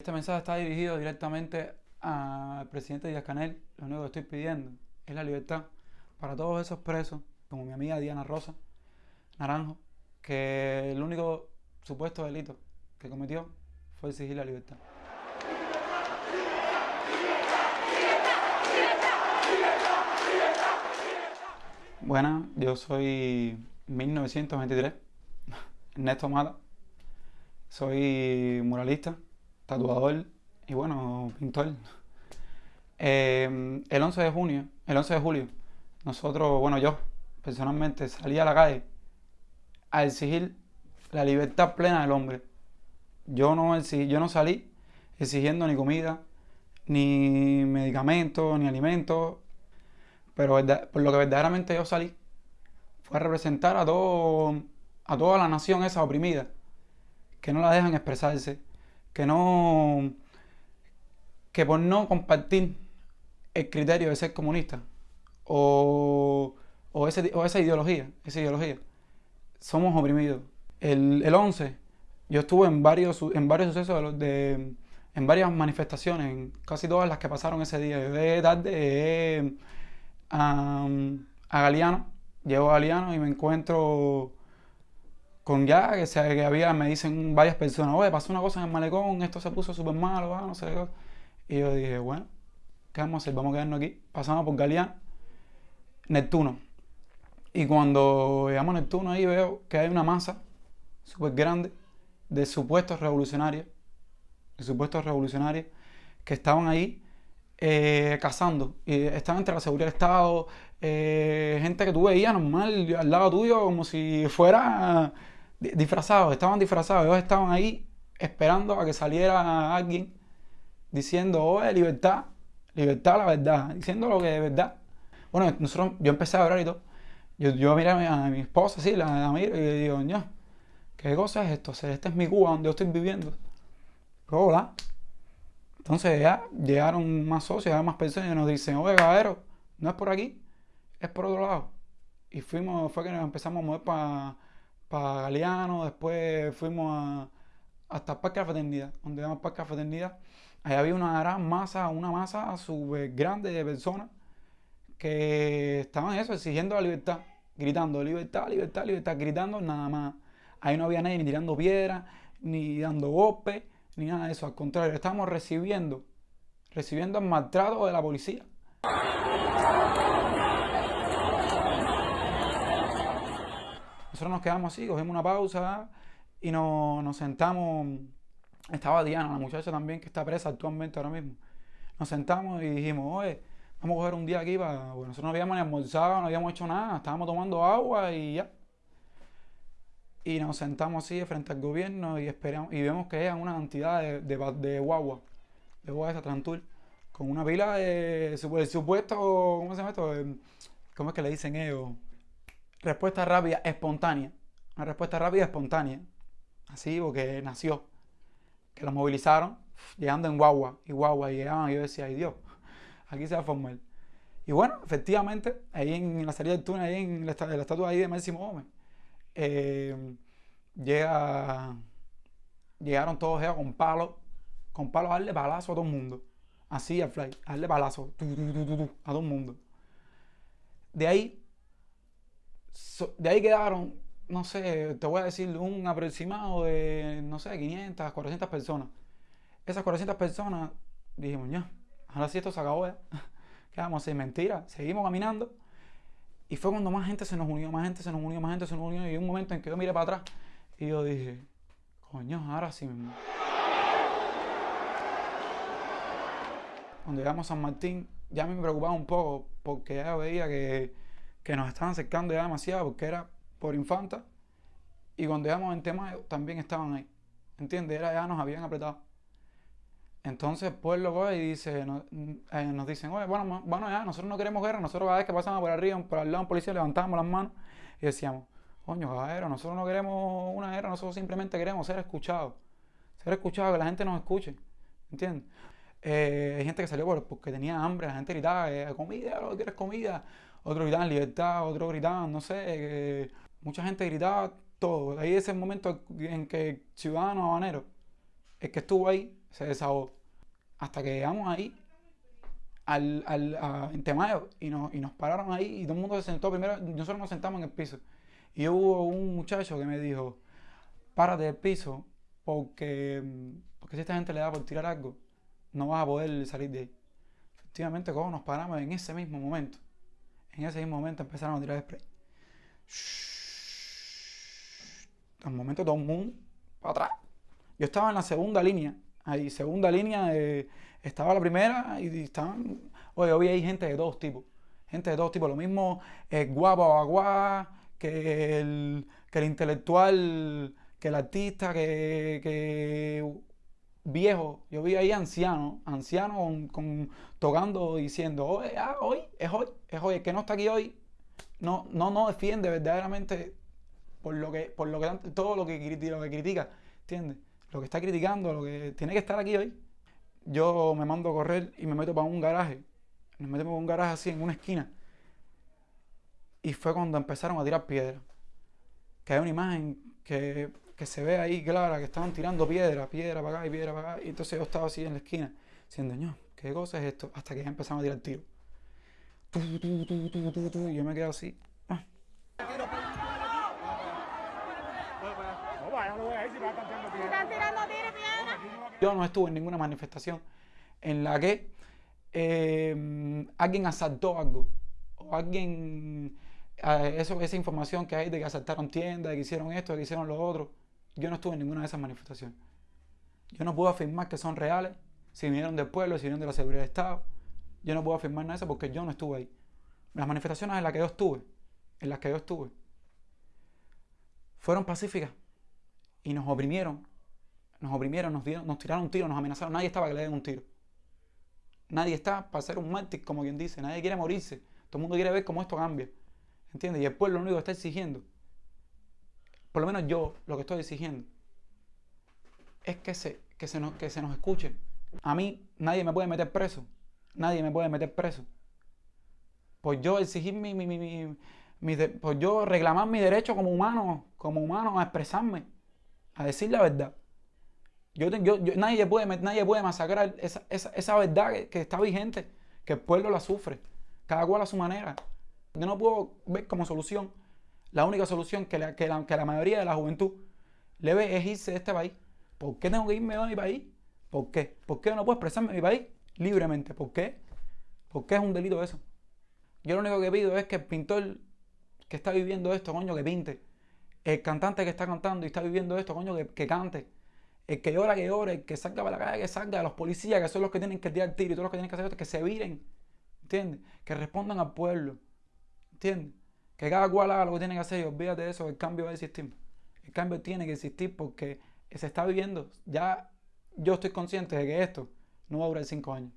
Este mensaje está dirigido directamente al presidente Díaz Canel. Lo único que estoy pidiendo es la libertad para todos esos presos, como mi amiga Diana Rosa Naranjo, que el único supuesto delito que cometió fue exigir la libertad. Buenas, yo soy 1923, Ernesto Mata. Soy muralista, tatuador y bueno, pintor. Eh, el 11 de junio, el 11 de julio, nosotros, bueno, yo personalmente salí a la calle a exigir la libertad plena del hombre. Yo no, yo no salí exigiendo ni comida, ni medicamentos, ni alimentos, pero por lo que verdaderamente yo salí fue a representar a, todo, a toda la nación esa oprimida, que no la dejan expresarse, que no que por no compartir el criterio de ser comunista o, o, esa ideología, esa ideología, somos oprimidos. El, el 11, yo estuve en varios, en varios sucesos de, en varias manifestaciones, en casi todas las que pasaron ese día. Yo de tarde a, a Galeano, llego a Galeano y me encuentro con ya que, se, que había, me dicen varias personas, oye, pasó una cosa en el malecón, esto se puso súper malo, ah, no sé qué. Y yo dije, bueno, ¿qué vamos a hacer? Vamos a quedarnos aquí. Pasamos por Galeano, Neptuno. Y cuando llegamos a Neptuno ahí veo que hay una masa súper grande de supuestos revolucionarios, de supuestos revolucionarios que estaban ahí eh, cazando. Y estaban entre la seguridad del Estado, eh, gente que tú veías normal al lado tuyo como si fuera disfrazados, estaban disfrazados, ellos estaban ahí esperando a que saliera alguien diciendo, oye, libertad, libertad la verdad, diciendo lo que de verdad. Bueno, nosotros, yo empecé a hablar y todo. Yo, yo miré a mi, esposa, sí, la, la miro y le digo, ño, ¿qué cosa es esto? Este es mi Cuba donde yo estoy viviendo. hola. Entonces ya llegaron más socios, más personas y nos dicen, oye, caballero, no es por aquí, es por otro lado. Y fuimos, fue que nos empezamos a mover para para Galeano, después fuimos hasta el Parque Fraternidad, donde el Parque de la Fraternidad. Ahí había una gran masa, una masa súper grande de personas que estaban eso, exigiendo la libertad, gritando libertad, libertad, libertad, gritando nada más. Ahí no había nadie ni tirando piedras, ni dando golpes, ni nada de eso. Al contrario, estábamos recibiendo, recibiendo el maltrato de la policía. Nosotros nos quedamos así, cogimos una pausa y nos, sentamos. Estaba Diana, la muchacha también que está presa actualmente ahora mismo. Nos sentamos y dijimos, oye, vamos a coger un día aquí para. Nosotros no habíamos ni almorzado, no habíamos hecho nada, estábamos tomando agua y ya. Y nos sentamos así frente al gobierno y esperamos y vemos que llegan una cantidad de, de, de guagua, de guagua esa Trantur, con una pila de, de supuesto, ¿cómo se llama esto? ¿Cómo es que le dicen ellos? Respuesta rápida, espontánea. Una respuesta rápida, espontánea. Así, porque nació. Que los movilizaron, llegando en guagua, y guagua, y llegaban, y yo decía, ay Dios, aquí se va a formar. Y bueno, efectivamente, ahí en la salida del túnel, ahí en la, estatua ahí de Máximo Gómez, eh, llega, llegaron todos ellos con palos, con palos a darle palazo a todo el mundo. Así al fly, a darle palazo a todo el mundo. De ahí de ahí quedaron, no sé, te voy a decir un aproximado de, no sé, 500, 400 personas. Esas 400 personas dijimos, ya, ahora sí esto se acabó ya. ¿Qué vamos a hacer? Mentira. Seguimos caminando. Y fue cuando más gente se nos unió, más gente se nos unió, más gente se nos unió. Y un momento en que yo miré para atrás y yo dije, coño, ahora sí mismo. Cuando llegamos a San Martín, ya me preocupaba un poco porque ya veía que que nos estaban acercando ya demasiado porque era por Infanta. Y cuando llegamos en tema también estaban ahí. ¿Entiendes? Era, ya nos habían apretado. Entonces, pues lo y dice, eh, nos dicen, oye, bueno, bueno, ya, nosotros no queremos guerra, nosotros cada vez que pasamos por arriba, por al lado de un policía, levantábamos las manos y decíamos, coño, caballero, nosotros no queremos una guerra, nosotros simplemente queremos ser escuchados. Ser escuchados, que la gente nos escuche. ¿Entiendes? Eh, hay gente que salió porque tenía hambre, la gente gritaba, eh, comida, lo quieres comida otros gritaban libertad, otros gritaban, no sé, mucha gente gritaba todo. Ahí ese momento en que el ciudadano habanero, el que estuvo ahí, se desahogó. Hasta que llegamos ahí, al, al, en Temayo, y nos, y nos pararon ahí, y todo el mundo se sentó primero, nosotros nos sentamos en el piso. Y hubo un muchacho que me dijo, párate del piso, porque, porque si esta gente le da por tirar algo, no vas a poder salir de ahí. Efectivamente, como nos paramos en ese mismo momento, en ese mismo momento empezaron a tirar spray. Un momento todo el mundo para atrás. Yo estaba en la segunda línea, ahí, segunda línea, estaba la primera y estaban, oye, vi ahí gente de todos tipos, gente de todos tipos, lo mismo eh, guapo o agua que el, que el intelectual, que el artista, que, que viejo, yo vi ahí anciano, anciano con, tocando, diciendo, oye, ah, hoy, es hoy, es hoy, el que no está aquí hoy, no, no, no defiende verdaderamente por lo que, por lo que todo lo que, lo que critica, ¿entiendes? Lo que está criticando, lo que tiene que estar aquí hoy. Yo me mando a correr y me meto para un garaje, me meto para un garaje así en una esquina. Y fue cuando empezaron a tirar piedras. Que hay una imagen que, que se ve ahí clara, que estaban tirando piedra, piedra para acá y piedra para acá. Y entonces yo estaba así en la esquina, diciendo, no, ¿qué cosa es esto? Hasta que ya empezaron a tirar tiro. Y yo me quedo así. Ah. Yo no estuve en ninguna manifestación en la que eh, alguien asaltó algo o alguien eso, esa información que hay de que asaltaron tiendas, de que hicieron esto, de que hicieron lo otro. Yo no estuve en ninguna de esas manifestaciones. Yo no puedo afirmar que son reales, si vinieron del pueblo, si vinieron de la seguridad de Estado. Yo no puedo afirmar nada de eso porque yo no estuve ahí. Las manifestaciones en las que yo estuve, en las que yo estuve, fueron pacíficas y nos oprimieron. Nos oprimieron, nos, dieron, nos tiraron un tiro, nos amenazaron. Nadie estaba que le den un tiro. Nadie está para ser un mártir, como quien dice. Nadie quiere morirse. Todo el mundo quiere ver cómo esto cambia. ¿Entiendes? Y el pueblo lo único que está exigiendo, por lo menos yo lo que estoy exigiendo, es que se, que se, nos, que se nos escuche. A mí nadie me puede meter preso. Nadie me puede meter preso. Por yo exigir mi, mi, mi, mi por yo reclamar mi derecho como humano, como humano a expresarme, a decir la verdad. Yo, yo, nadie, puede, nadie puede masacrar esa, esa, esa verdad que, que, está vigente, que el pueblo la sufre, cada cual a su manera. Yo no puedo ver como solución, la única solución que la, que la, que la mayoría de la juventud le ve es irse de este país. ¿Por qué tengo que irme de mi país? ¿Por qué? ¿Por qué no puedo expresarme en mi país libremente? ¿Por qué? ¿Por qué es un delito eso? Yo lo único que pido es que el pintor que está viviendo esto, coño, que pinte. El cantante que está cantando y está viviendo esto, coño, que, que cante. El que llora, que llore. El que salga para la calle, que salga. Los policías, que son los que tienen que tirar tiro y todos los que tienen que hacer esto, que se viren. ¿Entiendes? Que respondan al pueblo. ¿Entiendes? Que cada cual haga lo que tiene que hacer y olvídate de eso, el cambio va a existir. El cambio tiene que existir porque se está viviendo. Ya yo estoy consciente de que esto no va a durar cinco años.